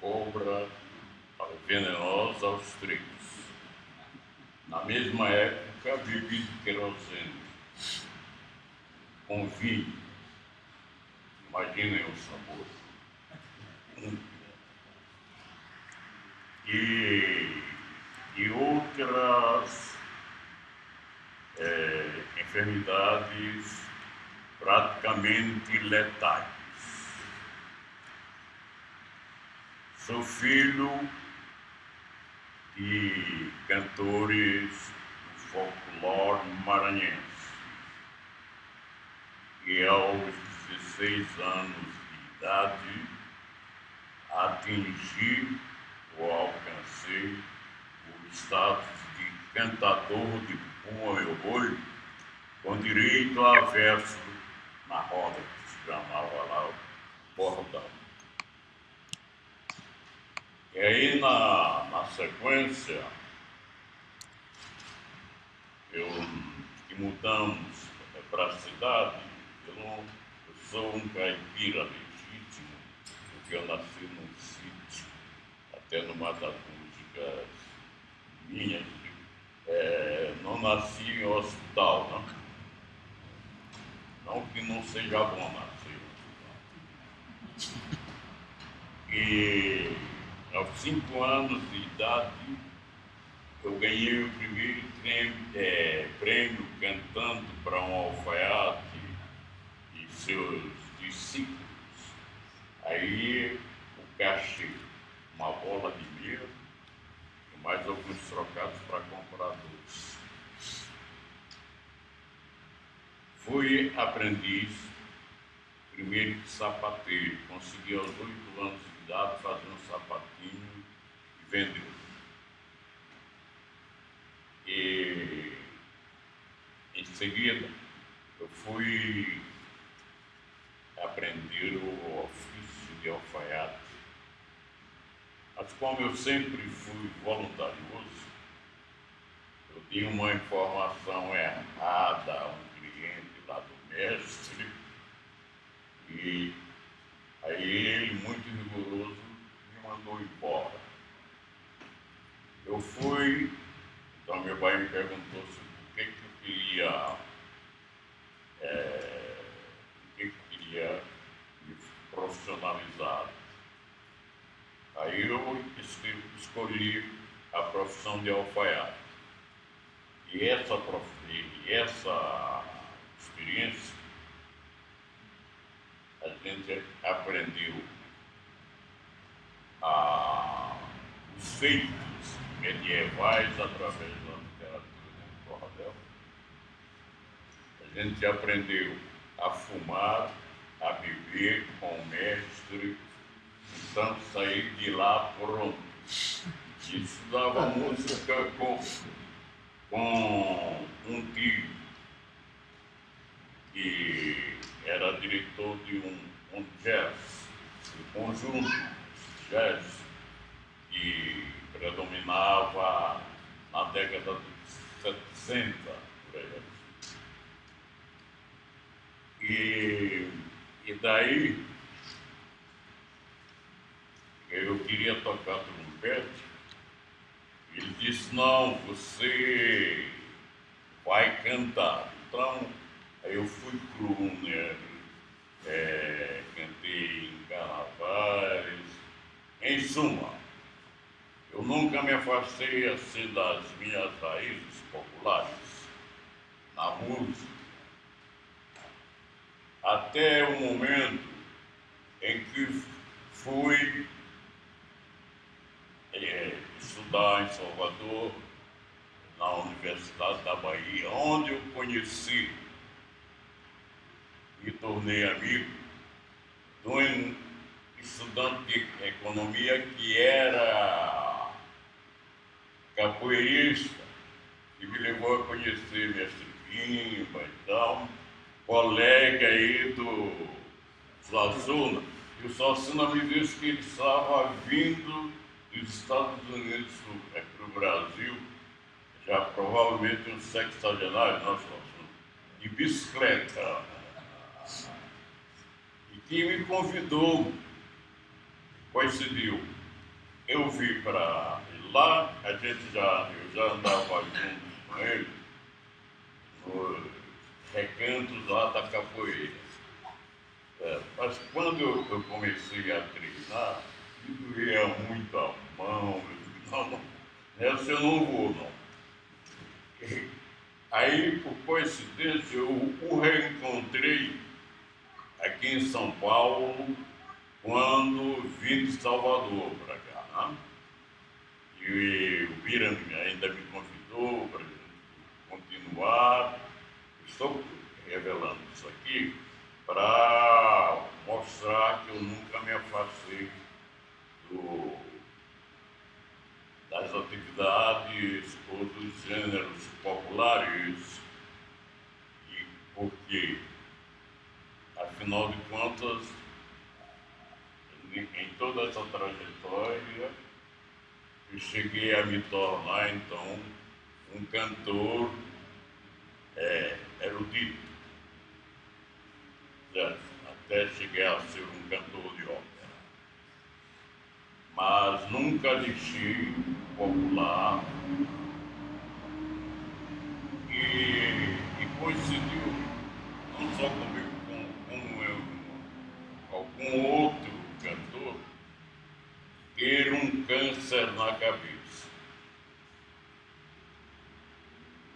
cobra venenosa aos trigos. Na mesma época, bebi de querosene com vinho. Imaginem o sabor. E, e outras é, enfermidades praticamente letais. Sou filho de cantores do folclore maranhense. E aos 16 anos de idade atingi ou alcancei o status de cantador de Puma Meu Boi, com direito a verso na roda que se chamava lá o bordão. E aí, na, na sequência, eu, que mudamos para a cidade, eu, eu sou um caipira legítimo, porque eu nasci num sítio, até numa das músicas minhas, é, não nasci em hospital, não. Não que não seja bom nascer em hospital. E aos cinco anos de idade, eu ganhei o primeiro prêmio, é, prêmio cantando para um alfaiate e seus discípulos. Aí o cachê, uma bola de milho e mais alguns trocados para comprar doce. Fui aprendiz, primeiro sapateiro, consegui aos oito anos de idade fazer um sapatinho e vendeu. E em seguida eu fui aprender o ofício de alfaiate. Mas como eu sempre fui voluntarioso, eu tinha uma informação errada a um cliente lá do mestre e Aí ele, muito rigoroso, me mandou embora. Eu fui, então meu pai me perguntou se por que, que eu queria, é, por que, que eu queria me profissionalizar. Aí eu escolhi a profissão de alfaiate. E essa, e essa experiência a gente aprendeu a, os feitos medievais através da literatura de cordel. A gente aprendeu a fumar, a beber com o mestre, então sair de lá pronto. Estudava música com, com um tio que era diretor de um, um jazz, um conjunto jazz que predominava na década de 70, por aí. E, e daí eu queria tocar trompete. Ele disse, não, você vai cantar. Então eu fui crooner, é, cantei em carnavais. Em suma, eu nunca me afastei assim das minhas raízes populares na música. Até o momento em que fui é, em Salvador, na Universidade da Bahia, onde eu conheci me tornei amigo de um estudante de economia que era capoeirista, que me levou a conhecer mestre Pimba e tal, colega aí do Suassuna. E o Suassuna me disse que ele estava vindo dos Estados Unidos para o Brasil, já provavelmente um sexagenário, não, Suassuna, de bicicleta que me convidou, coincidiu, eu vi para lá, a gente já, eu já andava junto com ele nos recantos lá da capoeira. É, mas quando eu, eu, comecei a treinar, me doía muito a mão, eu disse, não, não, nessa eu não vou não. Aí, por coincidência, eu o reencontrei aqui em São Paulo quando vim de Salvador para cá. Né? E o Bira ainda me convidou para continuar. Estou revelando isso aqui para mostrar que eu nunca me afastei do, das atividades ou dos gêneros populares, e porque, afinal de contas, em toda essa trajetória, eu cheguei a me tornar, então, um cantor é, erudito. Até chegar a ser um cantor de ópera. Mas nunca deixei popular. E, e coincidiu, não só comigo, com, com eu, algum outro cantor, ter um câncer na cabeça.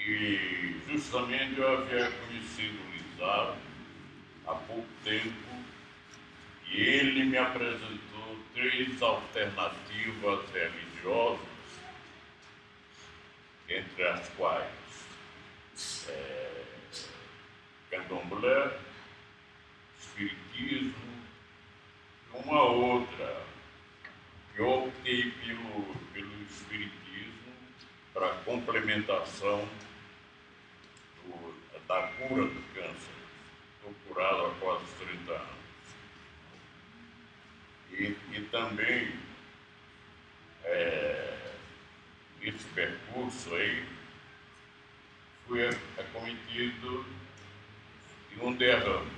E justamente eu havia conhecido o Lizardo há pouco tempo e ele me apresentou três alternativas religiosas, entre as quais é, candomblé, espiritismo uma outra. Eu optei pelo, pelo Espiritismo para complementação do, da cura do câncer. Estou curado há quase 30 anos. E, e também, é, nesse percurso aí, fui acometido de um derrame.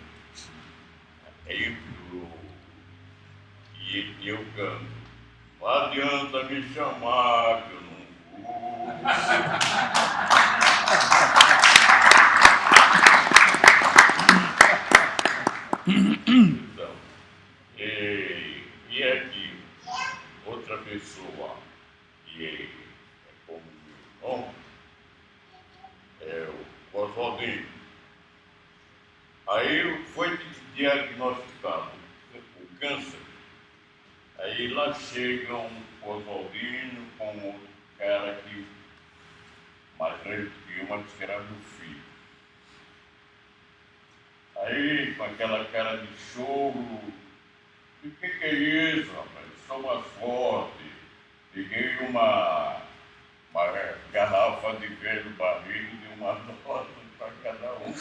Aí o e eu canto. Não adianta me chamar que eu não vou. então, e, e aqui, outra pessoa que é, é como meu irmão, é o Oswaldinho. Aí foi diagnosticado o câncer Aí lá chegam o Oswaldinho com outro cara que, mais velho que eu, mas que era meu filho. Aí, com aquela cara de choro, o que, que é isso, rapaz? Estou mais forte. Liguei uma, uma garrafa de velho barril de uma dose para cada um.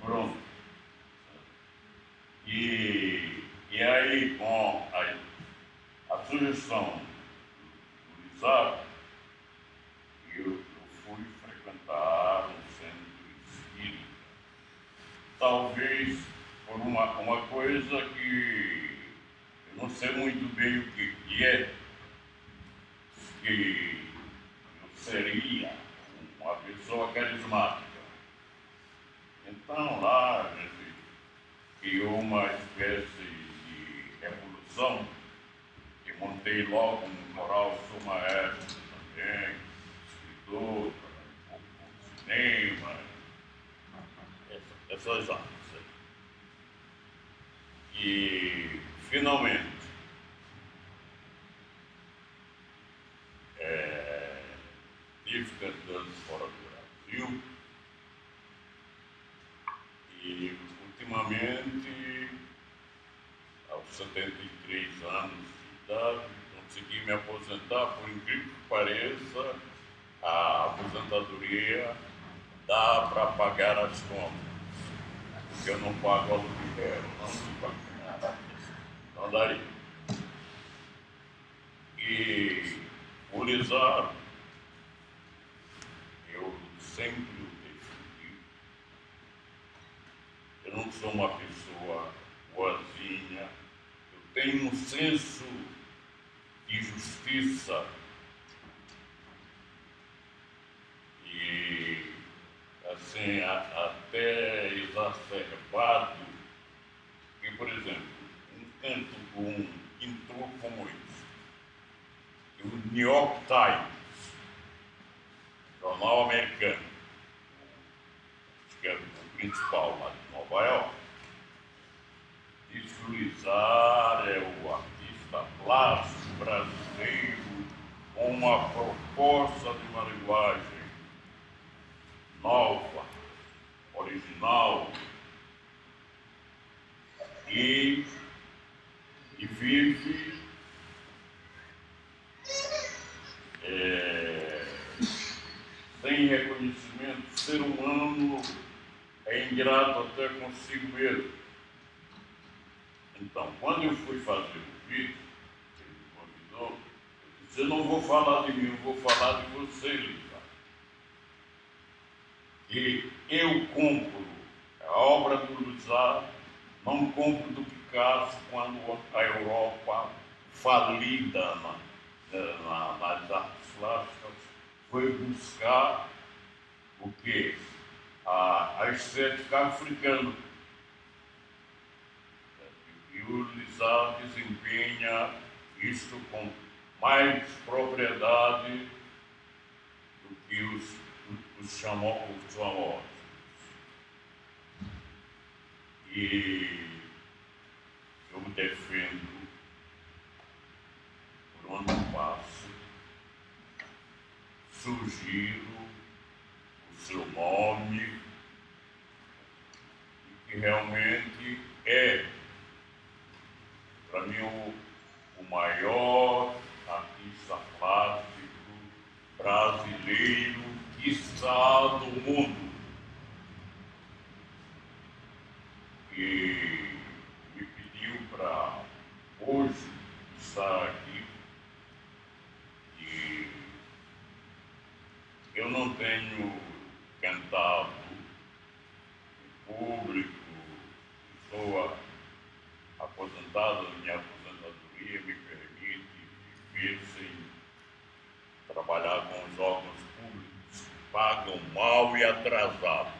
Pronto. E, e aí, com a a sugestão do Isaac, eu, eu fui frequentar um centro espírita. Talvez por uma, uma coisa que eu não sei muito bem o que, que é, que eu seria uma pessoa carismática. Então lá a gente criou uma espécie de revolução montei logo um coral, sou maestro também, escritor, um cinema, essas artes. E, finalmente, é, estive cantando fora do Brasil e, ultimamente, aos 73 anos, consegui me aposentar, por incrível que pareça, a aposentadoria dá para pagar as contas. Porque eu não pago aluguel, não se paga. Não daria. E o eu sempre o defendi. Eu não sou uma pessoa tenho um senso de justiça. E, assim, a, até exacerbado, que, por exemplo, um canto com pintor como esse, o New York Times, jornal americano, que é o principal lá de Nova York, Luizar é o artista plástico brasileiro com uma proposta de uma linguagem nova, original e, e vive é, sem reconhecimento. Ser humano é ingrato até consigo mesmo. Então, quando eu fui fazer o vídeo, ele me convidou, eu disse, eu não vou falar de mim, eu vou falar de você, Lívia. E eu compro a obra do Luzar, não compro do Picasso quando a Europa, falida na, na, nas artes plásticas, foi buscar o quê? A, a estética africana e o Lizar desempenha isto com mais propriedade do que os, os, chamou, os famosos. E eu defendo por onde passo, sugiro o seu nome, que realmente é para mim, o, o maior artista plástico brasileiro, está do mundo. E me pediu para hoje estar aqui. E eu não tenho cantado em público, estou aposentado, minha aposentadoria me permite viver sem trabalhar com os órgãos públicos que pagam mal e atrasado.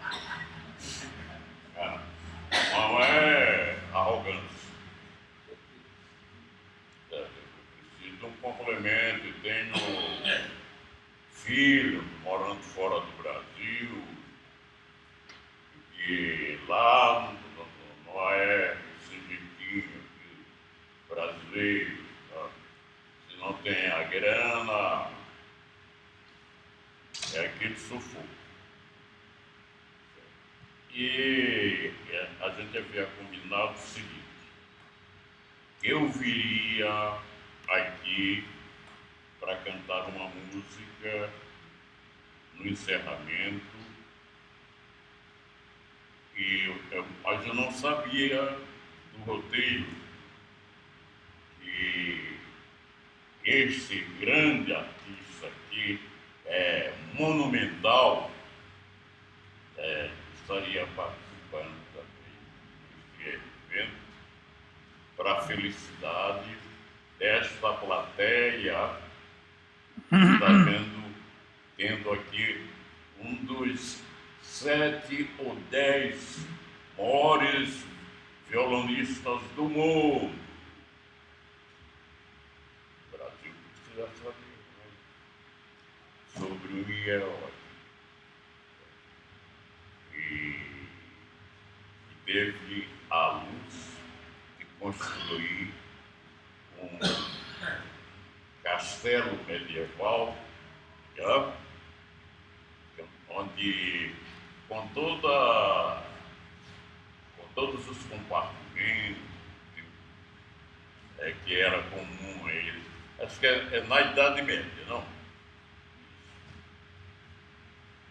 É. Não é arrogância. É, eu preciso de um complemento, tenho filho morando fora do Brasil, e lá não é tá? se não tem a grana, é aquele sufoco. E a gente havia combinado o seguinte, eu viria aqui para cantar uma música no encerramento, e eu, mas eu não sabia do roteiro que esse grande artista aqui, é, monumental, é, estaria participando também desse evento para a felicidade desta plateia que está tendo, tendo aqui um dos sete ou dez maiores violonistas do mundo. Já sabia sobre o herói. E, teve a luz de construir um castelo medieval, onde com toda com todos os compartimentos é, que era comum ele acho que é, é na Idade Média, não?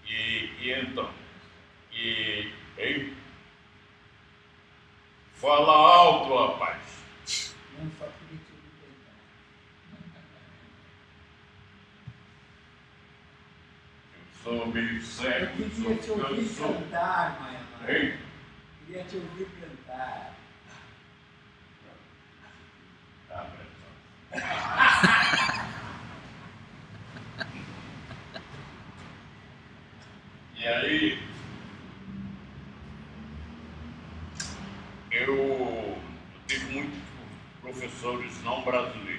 E, e então, e, e fala alto, rapaz. Não, ouvir Eu sou meio cego. Eu queria te ouvir cantar, Maia. Hein? Queria te ouvir cantar. e aí eu tive muitos professores não brasileiros.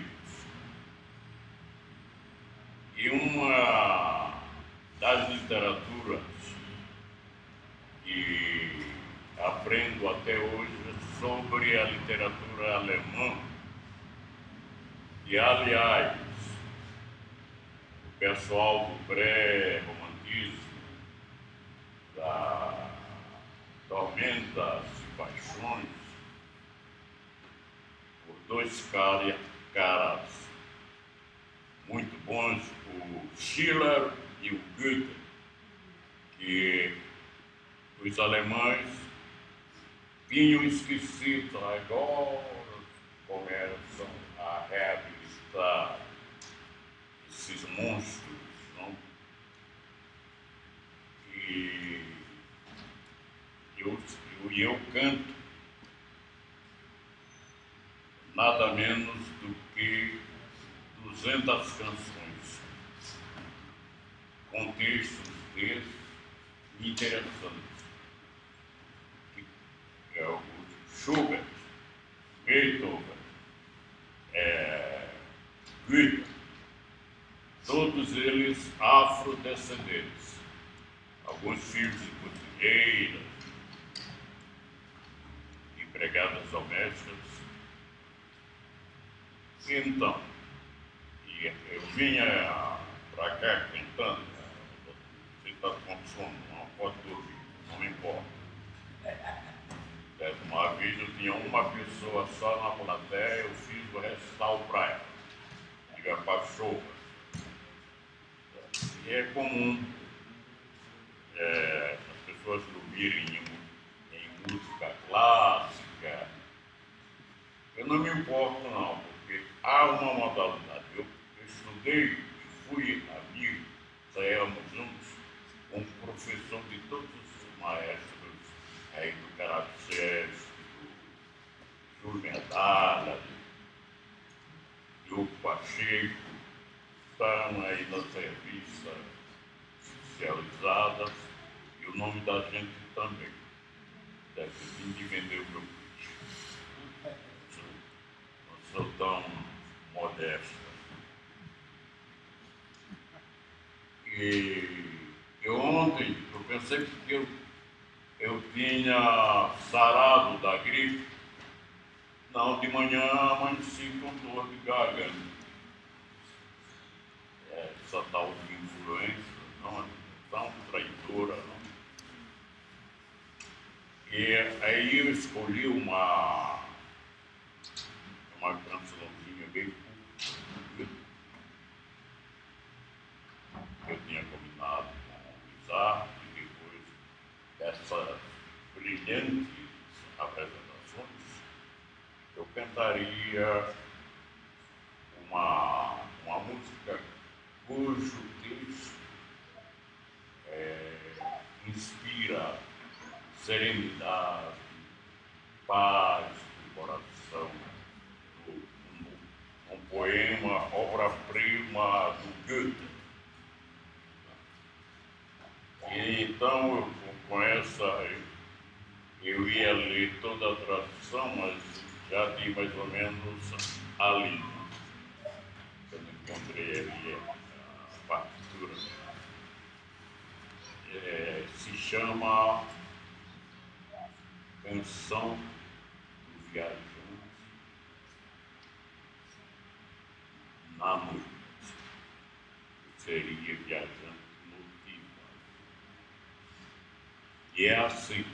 Muito bons, o Schiller e o Goethe, que os alemães tinham esquecido, agora começam a reabilitar esses monstros, não? E eu, eu, eu canto nada menos do que 200 canções com textos interessantes. É o Schubert, Beethoven, é, Goethe, todos eles afrodescendentes, alguns filhos de cozinheiras, Então, eu vinha para cá cantando, você está com sono, não pode dormir, não importa. Uma vez eu tinha uma pessoa só na plateia, eu fiz o recital para ela, diga Pachova. E é comum é, as pessoas dormirem em, em música clássica. Eu não me importo não, há uma modalidade. Eu, estudei, fui amigo, saímos juntos, um professor de todos os maestros aí do Caracés, do Júlio Medalha, do Pacheco, estão aí nas revistas especializadas e o nome da gente também. Deve vir de vender o meu peixe. Não sou tão E eu ontem, eu pensei que eu eu tinha sarado da gripe. Não, de manhã amanheci com dor de garganta. É, essa tal de influência, não é tão traidora, não. E aí eu escolhi uma cançãozinha bem curta. Eu tinha combinado com o Isaac essas brilhantes apresentações, eu cantaria uma, uma música cujo texto é, inspira serenidade, paz do coração. Um, um poema, obra-prima do Goethe. E então eu com essa, eu ia ler toda a tradução, mas já vi mais ou menos a língua. Eu encontrei ali a partitura. É, se chama Canção do Viajante na noite. Seria viajante E é assim.